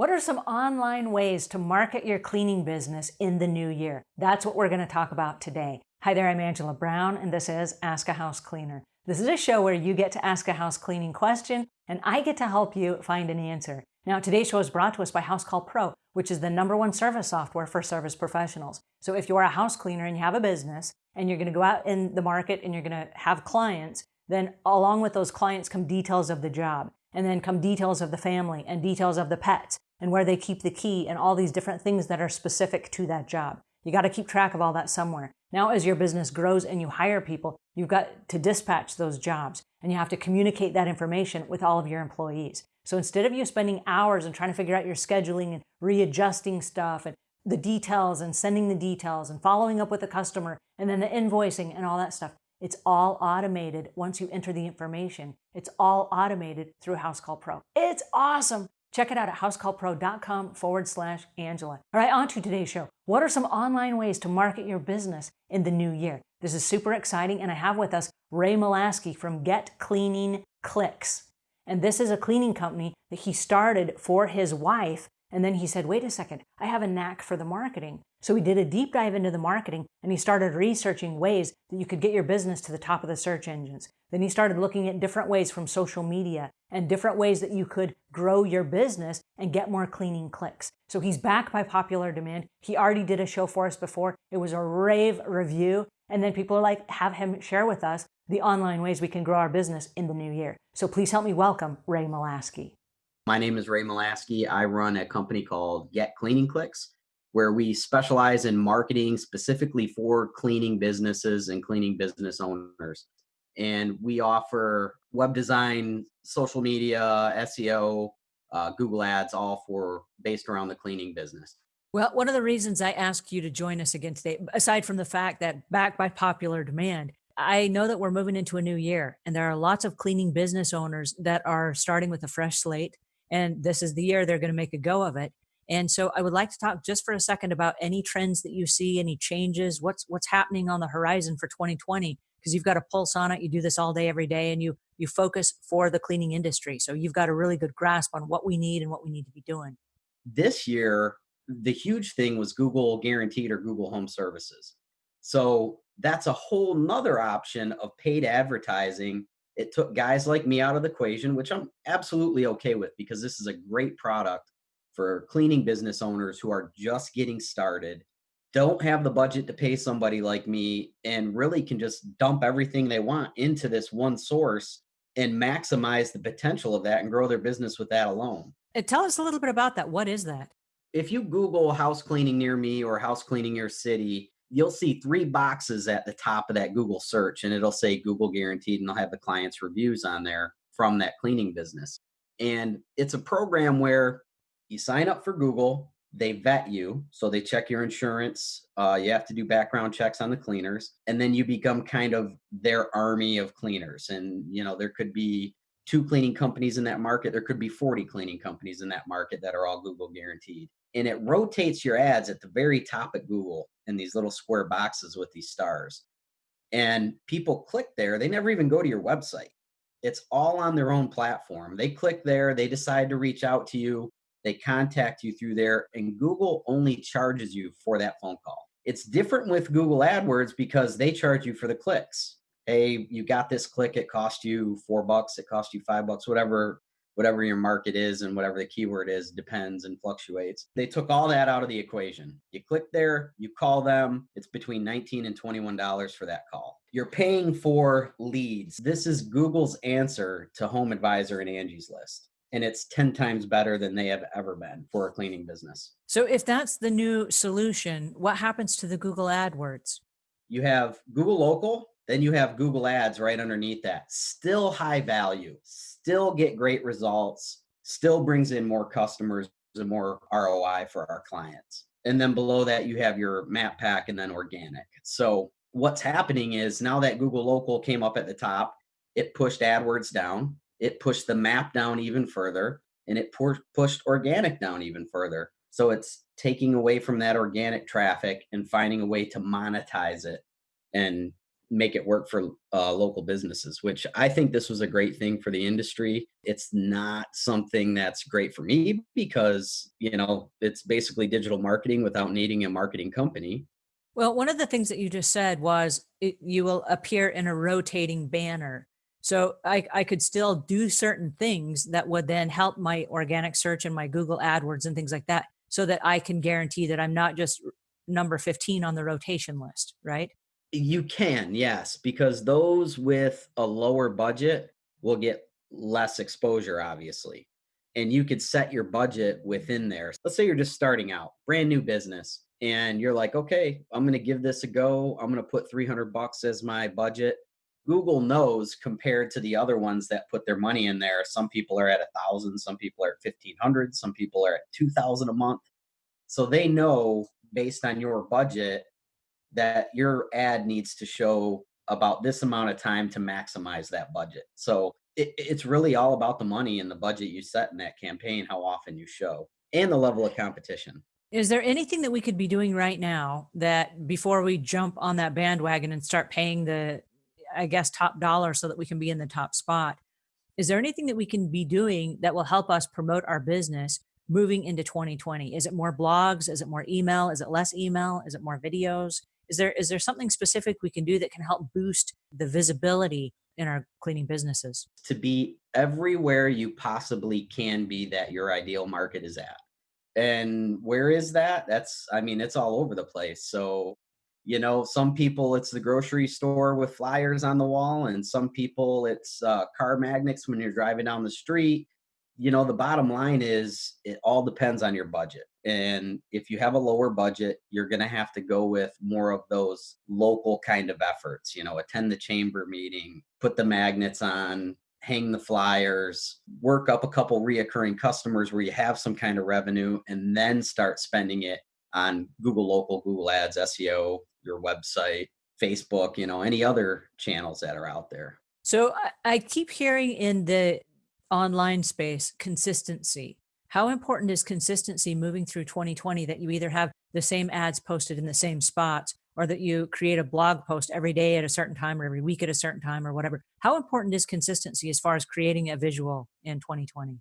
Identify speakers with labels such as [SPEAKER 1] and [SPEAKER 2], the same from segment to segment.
[SPEAKER 1] What are some online ways to market your cleaning business in the new year? That's what we're going to talk about today. Hi there, I'm Angela Brown, and this is Ask a House Cleaner. This is a show where you get to ask a house cleaning question, and I get to help you find an answer. Now, today's show is brought to us by House Call Pro, which is the number one service software for service professionals. So if you're a house cleaner and you have a business, and you're going to go out in the market and you're going to have clients, then along with those clients come details of the job, and then come details of the family and details of the pets and where they keep the key and all these different things that are specific to that job. You got to keep track of all that somewhere. Now, as your business grows and you hire people, you've got to dispatch those jobs and you have to communicate that information with all of your employees. So instead of you spending hours and trying to figure out your scheduling and readjusting stuff and the details and sending the details and following up with the customer and then the invoicing and all that stuff, it's all automated once you enter the information. It's all automated through House Call Pro. It's awesome. Check it out at housecallpro.com forward slash Angela. All right, on to today's show. What are some online ways to market your business in the new year? This is super exciting, and I have with us Ray Molaskey from Get Cleaning Clicks. And this is a cleaning company that he started for his wife. And then he said, wait a second, I have a knack for the marketing. So he did a deep dive into the marketing and he started researching ways that you could get your business to the top of the search engines. Then he started looking at different ways from social media and different ways that you could grow your business and get more cleaning clicks. So he's back by popular demand. He already did a show for us before. It was a rave review. And then people are like, have him share with us the online ways we can grow our business in the new year. So please help me welcome Ray Molaskey.
[SPEAKER 2] My name is Ray Molaskey. I run a company called Get Cleaning Clicks where we specialize in marketing specifically for cleaning businesses and cleaning business owners. And we offer web design, social media, SEO, uh, Google ads, all for based around the cleaning business.
[SPEAKER 1] Well, one of the reasons I asked you to join us again today, aside from the fact that backed by popular demand, I know that we're moving into a new year and there are lots of cleaning business owners that are starting with a fresh slate. And this is the year they're going to make a go of it. And so I would like to talk just for a second about any trends that you see, any changes, what's what's happening on the horizon for 2020 because you've got a pulse on it. You do this all day every day and you you focus for the cleaning industry. So you've got a really good grasp on what we need and what we need to be doing.
[SPEAKER 2] This year, the huge thing was Google guaranteed or Google Home Services. So that's a whole nother option of paid advertising. It took guys like me out of the equation, which I'm absolutely okay with because this is a great product for cleaning business owners who are just getting started, don't have the budget to pay somebody like me, and really can just dump everything they want into this one source and maximize the potential of that and grow their business with that alone.
[SPEAKER 1] And tell us a little bit about that. What is that?
[SPEAKER 2] If you Google house cleaning near me or house cleaning your city, you'll see three boxes at the top of that Google search, and it'll say Google guaranteed, and they'll have the client's reviews on there from that cleaning business. And it's a program where you sign up for Google, they vet you. So they check your insurance. Uh, you have to do background checks on the cleaners. And then you become kind of their army of cleaners. And, you know, there could be two cleaning companies in that market. There could be 40 cleaning companies in that market that are all Google guaranteed. And it rotates your ads at the very top of Google in these little square boxes with these stars. And people click there, they never even go to your website. It's all on their own platform. They click there, they decide to reach out to you they contact you through there and Google only charges you for that phone call. It's different with Google AdWords because they charge you for the clicks. Hey, you got this click, it cost you four bucks, it cost you five bucks, whatever whatever your market is and whatever the keyword is depends and fluctuates. They took all that out of the equation. You click there, you call them, it's between 19 and $21 for that call. You're paying for leads. This is Google's answer to Home Advisor and Angie's List and it's 10 times better than they have ever been for a cleaning business.
[SPEAKER 1] So if that's the new solution, what happens to the Google AdWords?
[SPEAKER 2] You have Google Local, then you have Google Ads right underneath that. Still high value, still get great results, still brings in more customers and more ROI for our clients. And then below that, you have your map pack and then organic. So what's happening is now that Google Local came up at the top, it pushed AdWords down it pushed the map down even further and it pushed organic down even further. So it's taking away from that organic traffic and finding a way to monetize it and make it work for uh, local businesses, which I think this was a great thing for the industry. It's not something that's great for me because, you know, it's basically digital marketing without needing a marketing company.
[SPEAKER 1] Well, one of the things that you just said was it, you will appear in a rotating banner. So I, I could still do certain things that would then help my organic search and my Google AdWords and things like that so that I can guarantee that I'm not just number 15 on the rotation list, right?
[SPEAKER 2] You can, yes, because those with a lower budget will get less exposure, obviously. And you could set your budget within there. Let's say you're just starting out, brand new business, and you're like, okay, I'm going to give this a go. I'm going to put 300 bucks as my budget. Google knows compared to the other ones that put their money in there. Some people are at a thousand, some people are at 1500, some people are at 2000 a month. So they know based on your budget that your ad needs to show about this amount of time to maximize that budget. So it, it's really all about the money and the budget you set in that campaign, how often you show, and the level of competition.
[SPEAKER 1] Is there anything that we could be doing right now that before we jump on that bandwagon and start paying the, I guess, top dollar so that we can be in the top spot? Is there anything that we can be doing that will help us promote our business moving into 2020? Is it more blogs? Is it more email? Is it less email? Is it more videos? Is there is there something specific we can do that can help boost the visibility in our cleaning businesses?
[SPEAKER 2] To be everywhere you possibly can be that your ideal market is at. And where is that? That's I mean, it's all over the place. So, you know, some people it's the grocery store with flyers on the wall, and some people it's uh, car magnets when you're driving down the street. You know the bottom line is it all depends on your budget and if you have a lower budget you're going to have to go with more of those local kind of efforts you know attend the chamber meeting put the magnets on hang the flyers work up a couple reoccurring customers where you have some kind of revenue and then start spending it on google local google ads seo your website facebook you know any other channels that are out there
[SPEAKER 1] so I keep hearing in the online space, consistency. How important is consistency moving through 2020 that you either have the same ads posted in the same spots or that you create a blog post every day at a certain time or every week at a certain time or whatever? How important is consistency as far as creating a visual in 2020?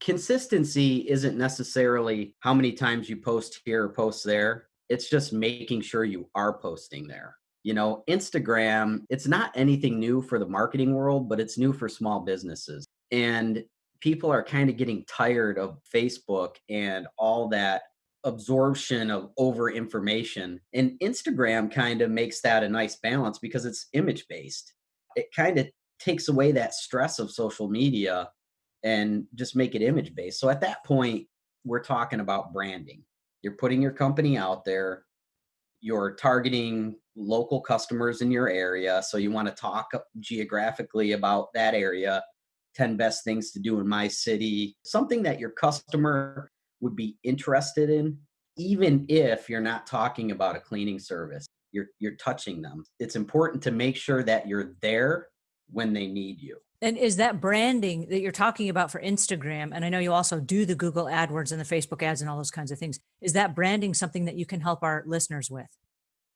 [SPEAKER 2] Consistency isn't necessarily how many times you post here or post there. It's just making sure you are posting there. You know, Instagram, it's not anything new for the marketing world, but it's new for small businesses and people are kind of getting tired of Facebook and all that absorption of over information. And Instagram kind of makes that a nice balance because it's image based. It kind of takes away that stress of social media and just make it image based. So at that point, we're talking about branding. You're putting your company out there, you're targeting local customers in your area. So you want to talk geographically about that area 10 best things to do in my city, something that your customer would be interested in, even if you're not talking about a cleaning service. You're, you're touching them. It's important to make sure that you're there when they need you.
[SPEAKER 1] And is that branding that you're talking about for Instagram? And I know you also do the Google AdWords and the Facebook ads and all those kinds of things. Is that branding something that you can help our listeners with?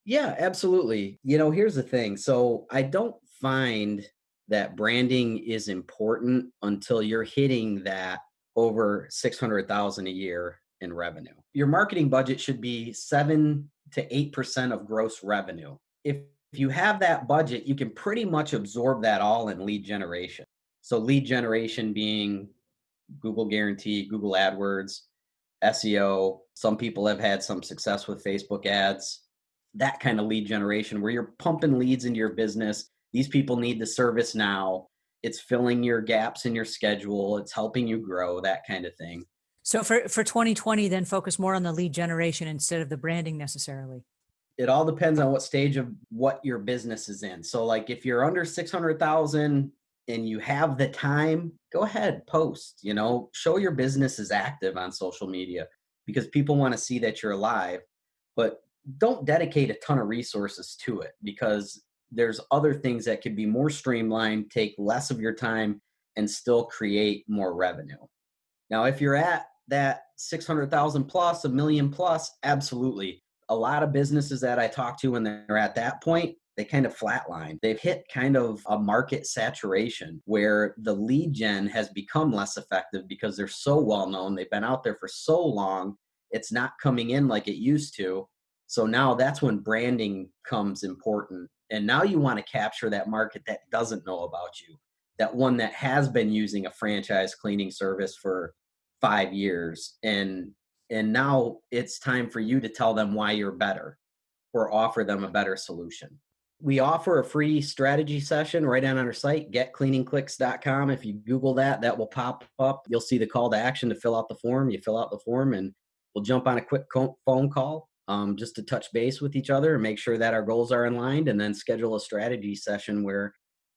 [SPEAKER 2] Yeah, absolutely. You know, here's the thing. So I don't find that branding is important until you're hitting that over 600,000 a year in revenue. Your marketing budget should be 7 to 8% of gross revenue. If if you have that budget, you can pretty much absorb that all in lead generation. So lead generation being Google Guarantee, Google AdWords, SEO. Some people have had some success with Facebook ads. That kind of lead generation where you're pumping leads into your business these people need the service now it's filling your gaps in your schedule it's helping you grow that kind of thing
[SPEAKER 1] so for for 2020 then focus more on the lead generation instead of the branding necessarily
[SPEAKER 2] it all depends on what stage of what your business is in so like if you're under 600000 and you have the time go ahead post you know show your business is active on social media because people want to see that you're alive but don't dedicate a ton of resources to it because there's other things that could be more streamlined, take less of your time, and still create more revenue. Now, if you're at that 600,000 plus, a million plus, absolutely. A lot of businesses that I talk to when they're at that point, they kind of flatline. They've hit kind of a market saturation where the lead gen has become less effective because they're so well known. They've been out there for so long, it's not coming in like it used to. So now that's when branding comes important. And now you want to capture that market that doesn't know about you, that one that has been using a franchise cleaning service for five years and and now it's time for you to tell them why you're better or offer them a better solution. We offer a free strategy session right on our site getcleaningclicks.com if you google that that will pop up. You'll see the call to action to fill out the form. You fill out the form and we'll jump on a quick phone call um, just to touch base with each other and make sure that our goals are aligned and then schedule a strategy session where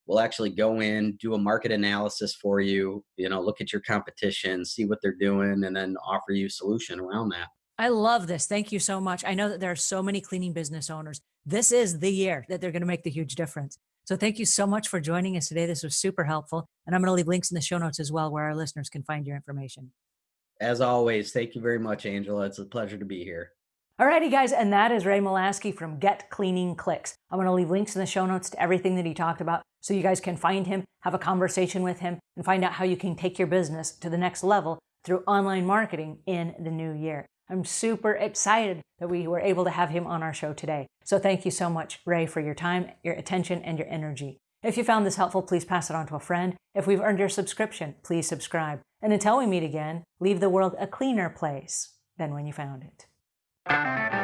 [SPEAKER 2] we'll actually go in do a market analysis for you you know look at your competition see what they're doing and then offer you a solution around that
[SPEAKER 1] I love this. Thank you so much. I know that there are so many cleaning business owners. This is the year that they're going to make the huge difference. So thank you so much for joining us today. This was super helpful. And I'm going to leave links in the show notes as well where our listeners can find your information.
[SPEAKER 2] As always, thank you very much, Angela. It's a pleasure to be here.
[SPEAKER 1] Alrighty, guys, and that is Ray Molaskey from Get Cleaning Clicks. I'm going to leave links in the show notes to everything that he talked about so you guys can find him, have a conversation with him, and find out how you can take your business to the next level through online marketing in the new year. I'm super excited that we were able to have him on our show today. So thank you so much, Ray, for your time, your attention, and your energy. If you found this helpful, please pass it on to a friend. If we've earned your subscription, please subscribe. And until we meet again, leave the world a cleaner place than when you found it. Thank you.